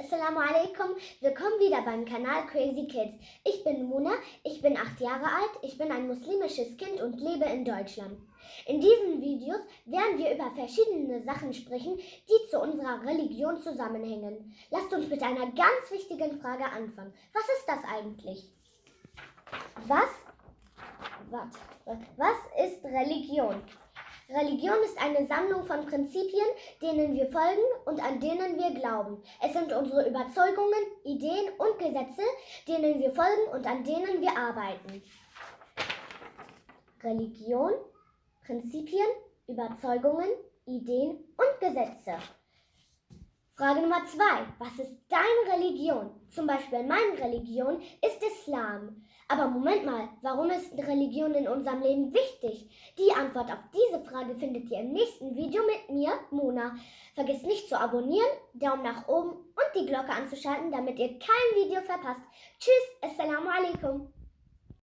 Assalamu alaikum, willkommen wieder beim Kanal Crazy Kids. Ich bin Mona, ich bin acht Jahre alt, ich bin ein muslimisches Kind und lebe in Deutschland. In diesen Videos werden wir über verschiedene Sachen sprechen, die zu unserer Religion zusammenhängen. Lasst uns mit einer ganz wichtigen Frage anfangen. Was ist das eigentlich? Was, was, was ist Religion? Religion ist eine Sammlung von Prinzipien, denen wir folgen und an denen wir glauben. Es sind unsere Überzeugungen, Ideen und Gesetze, denen wir folgen und an denen wir arbeiten. Religion, Prinzipien, Überzeugungen, Ideen und Gesetze. Frage Nummer zwei. Was ist deine Religion? Zum Beispiel meine Religion ist Islam. Aber Moment mal, warum ist Religion in unserem Leben wichtig? Die Antwort auf diese Frage findet ihr im nächsten Video mit mir, Mona. Vergesst nicht zu abonnieren, Daumen nach oben und die Glocke anzuschalten, damit ihr kein Video verpasst. Tschüss, Assalamu alaikum.